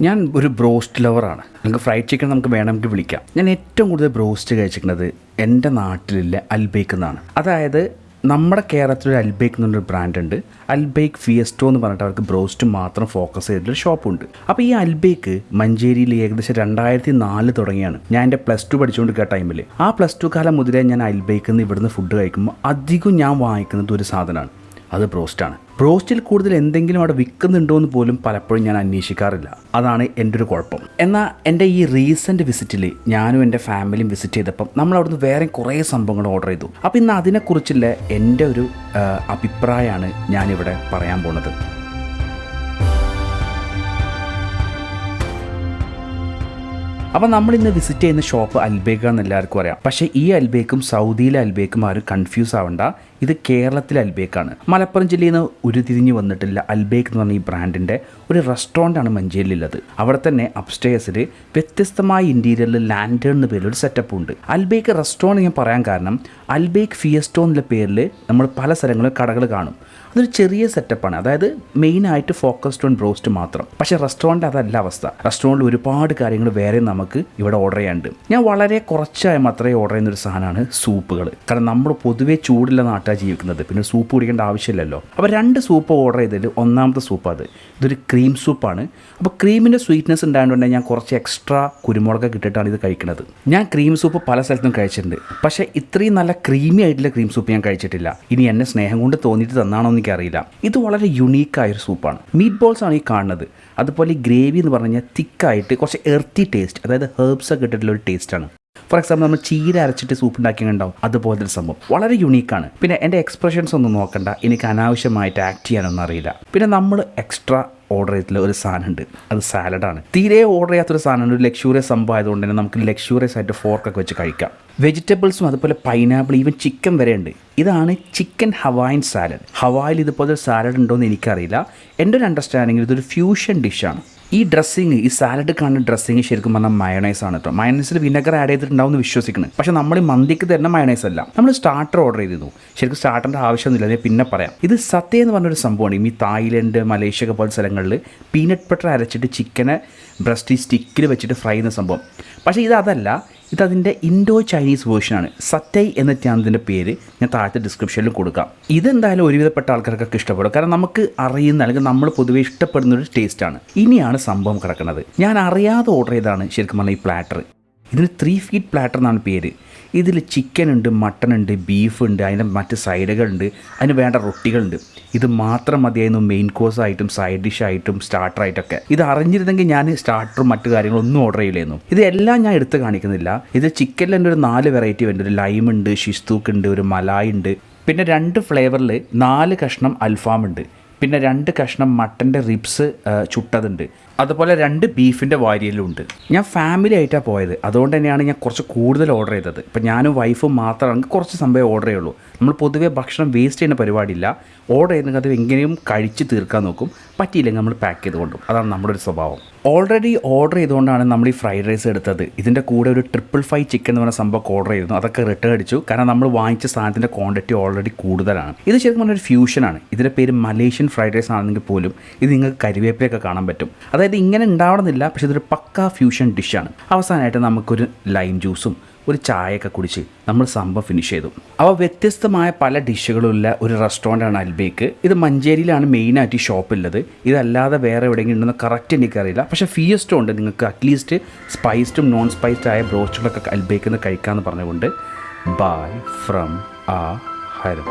ഞാൻ ഒരു ബ്രോസ്റ്റ് ലവറാണ്. നിങ്ങൾക്ക് ഫ്രൈഡ് ചിക്കൻ നമുക്ക് വേണമെങ്കിൽ വിളിക്കാം. ഞാൻ ഏറ്റവും കൂടുതൽ ബ്രോസ്റ്റ് കഴിച്ചിരിക്കുന്നത് എന്റെ നാട്ടിലുള്ള അൽബേക്ക് എന്നാണ്. അതായത് നമ്മുടെ കേരളത്തിൽ ഒരു അൽബേക്ക് എന്നൊരു ബ്രാൻഡ് ഉണ്ട്. അൽബേക്ക് ഫിയസ്റ്റോ എന്ന് പറഞ്ഞിട്ട് അവർക്ക് ബ്രോസ്റ്റ് മാത്രം ഫോക്കസ് ചെയ്തിട്ടൊരു ഷോപ്പുണ്ട്. അപ്പോൾ ഈ അൽബേക്ക് മഞ്ചേരിയിൽ ഏകദേശം രണ്ടായിരത്തി നാല് തുടങ്ങിയാണ്. ഞാൻ എന്റെ പ്ലസ് ടു കേ ടൈമിൽ ആ പ്ലസ് ടു കാലം മുതലേ ഞാൻ അൽബേക്കിൽ നിന്ന് ഇവിടുന്ന് ഫുഡ് കഴിക്കുമ്പോൾ അധികം ഞാൻ വാങ്ങിക്കുന്നത് ഒരു സാധനമാണ്. അത് ബ്രോസ്റ്റാണ്. ബ്രോസ്റ്റിൽ കൂടുതൽ എന്തെങ്കിലും അവിടെ വിൽക്കുന്നുണ്ടോ എന്ന് പോലും പലപ്പോഴും ഞാൻ അന്വേഷിക്കാറില്ല. അതാണ് എന്റെ ഒരു കുഴപ്പം. എന്നാൽ എന്റെ ഈ റീസെന്റ് വിസിറ്റിൽ ഞാനും എന്റെ ഫാമിലിയും വിസിറ്റ് ചെയ്തപ്പം നമ്മൾ അവിടുന്ന് വേറെ കുറേ സംഭവങ്ങൾ ഓർഡർ ചെയ്തു. അപ്പോൾ ഇന്ന് അതിനെക്കുറിച്ചുള്ള എന്റെ ഒരു അഭിപ്രായമാണ് ഞാനിവിടെ പറയാൻ പോണത്. അപ്പോൾ നമ്മൾ ഇന്ന് വിസിറ്റ് ചെയ്യുന്ന ഷോപ്പ് അൽബേക്ക എന്ന് എല്ലാവർക്കും അറിയാം. പക്ഷേ ഈ അൽബേക്കും സൗദിയിലെ അൽബേക്കും ആരും കൺഫ്യൂസ് ആവണ്ട. ഇത് കേരളത്തിലെ അൽബേക്കാണ്. മലപ്പുറം ജില്ലയിൽ നിന്ന് ഉരുതിരിഞ്ഞ് വന്നിട്ടില്ല അൽബേക്ക് എന്ന് പറഞ്ഞ ഈ ബ്രാൻഡിന്റെ ഒരു റെസ്റ്റോറന്റാണ് മഞ്ചേരിയിലുള്ളത്. അവിടെ തന്നെ അപ്സ്റ്റേഴ്സിൽ വ്യത്യസ്തമായ ഇന്റീരിയറിൽ ലാൻഡേൺ എന്ന പേരിൽ ഒരു സെറ്റപ്പ് ഉണ്ട്. അൽബേക്ക് റെസ്റ്റോറന്റ് ഞാൻ പറയാൻ കാരണം അൽബേക്ക് ഫിയസ്റ്റോ എന്നുള്ള പേരിൽ നമ്മൾ പല സ്ഥലങ്ങളിലും കടകൾ കാണും. അതൊരു ചെറിയ സെറ്റപ്പാണ് അതായത് മെയിനായിട്ട് ഫോക്കസ്ഡ് ഓൺ ബ്രോസ്റ്റ് മാത്രം. പക്ഷേ റെസ്റ്റോറന്റ് അതല്ല അവസ്ഥ. റെസ്റ്റോറന്റിൽ ഒരുപാട് കാര്യങ്ങൾ വേറെ നമുക്ക് ഇവിടെ ഓർഡർ ചെയ്യാനുണ്ട്. ഞാൻ വളരെ കുറച്ചായി മാത്രമേ ഓർഡർ ചെയ്യുന്ന ഒരു സാധനമാണ് സൂപ്പുകൾ കാരണം നമ്മൾ പൊതുവേ ചൂടുള്ള നാട്ടാണ് ജീവിക്കുന്നത്. പിന്നെ സൂപ്പ് കുടിക്കേണ്ട ആവശ്യമില്ലല്ലോ. അപ്പോൾ രണ്ട് സൂപ്പ് ഓർഡർ ചെയ്തതിൽ ഒന്നാമത്തെ സൂപ്പ് അത്. ഇതൊരു ക്രീം സൂപ്പാണ്. അപ്പോൾ ക്രീമിന്റെ സ്വീറ്റ്നെസ് ഉണ്ടായതുകൊണ്ട് ഞാൻ കുറച്ച് എക്സ്ട്രാ കുരുമുളക് കിട്ടിയിട്ടാണ് ഇത് കഴിക്കുന്നത്. ഞാൻ ക്രീം സൂപ്പ് പല സ്ഥലത്തും കഴിച്ചിട്ടുണ്ട്. പക്ഷേ ഇത്രയും നല്ല ക്രീമി ആയിട്ടുള്ള ക്രീം സൂപ്പ് ഞാൻ കഴിച്ചിട്ടില്ല. ഇനി എന്നെ സ്നേഹം കൊണ്ട് തോന്നിയിട്ട് തന്നാണോ എന്ന് എനിക്കറിയില്ല. ഇത് വളരെ യുണീക്കായൊരു സൂപ്പാണ്. മീറ്റ് ബോൾസ് ആണ് ഈ കാണുന്നത്. അതുപോലെ ഈ ഗ്രേവി എന്ന് പറഞ്ഞു കഴിഞ്ഞാൽ തിക്കായിട്ട് കുറച്ച് എർത്തി ടേസ്റ്റ് അതായത് ഹെർബ്സ് ഒക്കെ ഇട്ടിട്ടുള്ള ഒരു ടേസ്റ്റാണ് ഫോർ എക്സാമ്പിൾ നമ്മൾ ചീര അരച്ചിട്ട് സൂപ്പ് ഉണ്ടാക്കിയിട്ടുണ്ടാവും. അതുപോലത്തെ സംഭവം. വളരെ യുണീക്കാണ് പിന്നെ എന്റെ എക്സ്പ്രഷൻസ് ഒന്നും നോക്കണ്ട. എനിക്ക് അനാവശ്യമായിട്ട് ആക്ട് ചെയ്യാനൊന്നും അറിയില്ല. പിന്നെ നമ്മൾ എക്സ്ട്രാ ഓർഡർ ചെയ്തിട്ടുള്ള ഒരു സാധനമുണ്ട്. അത് സാലഡാണ് തീരെ ഓർഡർ ചെയ്യാത്തൊരു സാധനമാണ്. ഒരു ലക്ഷൂറിയസ് സംഭവം ആയതുകൊണ്ട് തന്നെ നമുക്ക് ലക്ഷൂറിയസ് ആയിട്ട് ഫോർക്കൊക്കെ വെച്ച് കഴിക്കാം. വെജിറ്റബിൾസും അതുപോലെ പൈനാപ്പിൾ ഈവൻ ചിക്കൻ വരെ ഉണ്ട്. ഇതാണ് ചിക്കൻ ഹവായിൻ സാലഡ്. ഹവായിൽ ഇതുപോലെ സാലഡ് ഉണ്ടോ എന്ന് എനിക്കറിയില്ല. എന്റെ ഒരു അണ്ടർസ്റ്റാൻഡിങ്ങിൽ ഇതൊരു ഫ്യൂഷൻ ഡിഷാണ് ഈ ഡ്രസ്സിങ് ഈ സാലഡ് കാണുന്ന ഡ്രസ്സിങ് ശരിക്കും പറഞ്ഞാൽ മയണൈസ് ആണ് കേട്ടോ മയണൈസിൽ വിനെഗർ ആഡ് ചെയ്തിട്ടുണ്ടാവും വിശ്വസിക്കുന്നത് പക്ഷേ നമ്മൾ മന്തിക്ക് തരുന്ന മയണൈസ് അല്ല. നമ്മൾ സ്റ്റാർട്ടർ ഓർഡർ ചെയ്തിരുന്നു. ശരിക്കും സ്റ്റാർട്ടറിന്റെ ആവശ്യമൊന്നുമില്ല. ഞാൻ പിന്നെ പറയാം. ഇത് സത്യ എന്ന് പറഞ്ഞൊരു സംഭവമാണ്. ഈ തായ്ലൻഡ് മലേഷ്യ ഒക്കെ പോലെ സ്ഥലങ്ങളിൽ പീനട്ട് ബട്ടർ അരച്ചിട്ട് ചിക്കനെ ബ്രസ്റ്റ് സ്റ്റിക്കിൽ വെച്ചിട്ട് ഫ്രൈ ചെയ്യുന്ന സംഭവം. പക്ഷേ ഇത് അതല്ല. ഇതതിന്റെ ഇൻഡോ ചൈനീസ് വേർഷനാണ്. സറ്റൈ എന്ന ചാനലിന്റെ പേര്. ഞാൻ താഴത്തെ ഡിസ്ക്രിപ്ഷനിൽ കൊടുക്കാം. ഇതെന്തായാലും ഒരുവിധപ്പെട്ട ആൾക്കാർക്കൊക്കെ ഇഷ്ടപ്പെടും. കാരണം നമുക്ക് അറിയുന്ന അല്ലെങ്കിൽ നമ്മൾ പൊതുവേ ഇഷ്ടപ്പെടുന്ന ഒരു ടേസ്റ്റാണ് ഇനിയാണ് സംഭവം കിടക്കുന്നത്. ഞാൻ അറിയാതെ ഓർഡർ ചെയ്താണ് ശരിക്കും പറഞ്ഞാൽ ഈ പ്ലാറ്റർ ഇതിന് ത്രീ ഫീറ്റ് പ്ലാറ്റർ എന്നാണ് പേര്. ഇതിൽ ചിക്കൻ ഉണ്ട് മട്ടൺ ഉണ്ട് ബീഫ് ഉണ്ട് അതിന്റെ മറ്റ് സൈഡുകളുണ്ട് അതിന് വേണ്ട റൊട്ടികളുണ്ട്. ഇത് മാത്രം മതിയായിരുന്നു മെയിൻ കോഴ്സ് ആയിട്ടും സൈഡ് ഡിഷ് ആയിട്ടും സ്റ്റാർട്ടർ ആയിട്ടൊക്കെ. ഇത് അറിഞ്ഞിരുന്നെങ്കിൽ ഞാൻ സ്റ്റാർട്ടറും മറ്റു കാര്യങ്ങളൊന്നും ഓർഡർ ചെയ്യില്ലായിരുന്നു. ഇതെല്ലാം ഞാൻ എടുത്ത് കാണിക്കുന്നില്ല. ഇത് ചിക്കനിൽ തന്നെ ഒരു നാല് വെറൈറ്റി ഉണ്ട് ഒരു ലൈം ഉണ്ട് ഷിസ്തൂക്ക് ഉണ്ട് ഒരു മലായി ഉണ്ട്. പിന്നെ രണ്ട് ഫ്ലേവറിൽ നാല് കഷ്ണം അൽഫാം ഉണ്ട്. പിന്നെ രണ്ട് കഷ്ണം മട്ടന്റെ റിബ്സ് ചുട്ടതുണ്ട്. അതുപോലെ രണ്ട് ബീഫിന്റെ വാരിയലുണ്ട് ഞാൻ ഫാമിലി ആയിട്ടാണ് പോയത്. അതുകൊണ്ട് തന്നെയാണ് ഞാൻ കുറച്ച് കൂടുതൽ ഓർഡർ ചെയ്തത്. ഇപ്പം ഞാനും വൈഫും മാത്രമാണെങ്കിൽ കുറച്ച് സംഭവം ഓർഡർ ചെയ്യുള്ളൂ. നമ്മൾ പൊതുവേ ഭക്ഷണം വേസ്റ്റ് ചെയ്യുന്ന പരിപാടിയില്ല. ഓർഡർ ചെയ്യുന്നത് അത് എങ്ങനെയും കഴിച്ച് തീർക്കാൻ നോക്കും. പറ്റിയില്ലെങ്കിൽ നമ്മൾ പാക്ക് ചെയ്ത് കൊണ്ടും അതാണ് നമ്മുടെ ഒരു സ്വഭാവം. ഓൾറെഡി ഓർഡർ ചെയ്തുകൊണ്ടാണ് നമ്മൾ ഈ ഫ്രൈഡ് റൈസ് എടുത്തത്. ഇതിന്റെ കൂടെ ഒരു ട്രിപ്പിൾ ഫൈവ് ചിക്കൻ എന്ന് പറഞ്ഞ സംഭവം ഓർഡർ ചെയ്തു അതൊക്കെ റിട്ടേൺ അടിച്ചു. കാരണം നമ്മൾ വാങ്ങിച്ച സാധനത്തിന്റെ ക്വാണ്ടിറ്റി ഓൾറെഡി കൂടുതലാണ്. ഇത് ശരിക്കും പറഞ്ഞൊരു ഫ്യൂഷനാണ് ഇതിന്റെ പേര് മലേഷ്യൻ ഫ്രൈഡ് റൈസ് ആണെങ്കിൽ പോലും ഇത് നിങ്ങൾക്ക് കരിവേപ്പിലൊക്കെ കാണാൻ പറ്റും. അതായത് ഇങ്ങനെ ഉണ്ടാവണമെന്നില്ല പക്ഷേ ഇതൊരു പക്ക ഫ്യൂഷൻ ഡിഷാണ് അവസാനമായിട്ട് നമുക്കൊരു ലൈം ജ്യൂസും ഒരു ചായയൊക്കെ കുടിച്ച് നമ്മൾ സംഭവം ഫിനിഷ് ചെയ്തു. അവ വ്യത്യസ്തമായ പല ഡിഷുകളുള്ള ഒരു റെസ്റ്റോറന്റാണ് അൽബേക്ക്. ഇത് മഞ്ചേരിയിലാണ് മെയിനായിട്ട് ഈ ഷോപ്പുള്ളത് ഇതല്ലാതെ വേറെ എവിടെയെങ്കിലും ഉണ്ടെന്ന് കറക്റ്റ് എനിക്കറിയില്ല. പക്ഷേ ഫിയസ്റ്റോ ഉണ്ട് നിങ്ങൾക്ക് അറ്റ്ലീസ്റ്റ് സ്പൈസ്ഡും നോൺ സ്പൈസ്ഡ് ആയ ബ്രോസ്റ്റുകളൊക്കെ അൽബേക്കിൽ നിന്ന് കഴിക്കാമെന്ന് പറഞ്ഞുകൊണ്ട്. ബൈ ഫ്രം ആ ഹരം